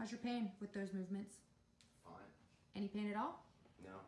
How's your pain with those movements? Fine. Any pain at all? No.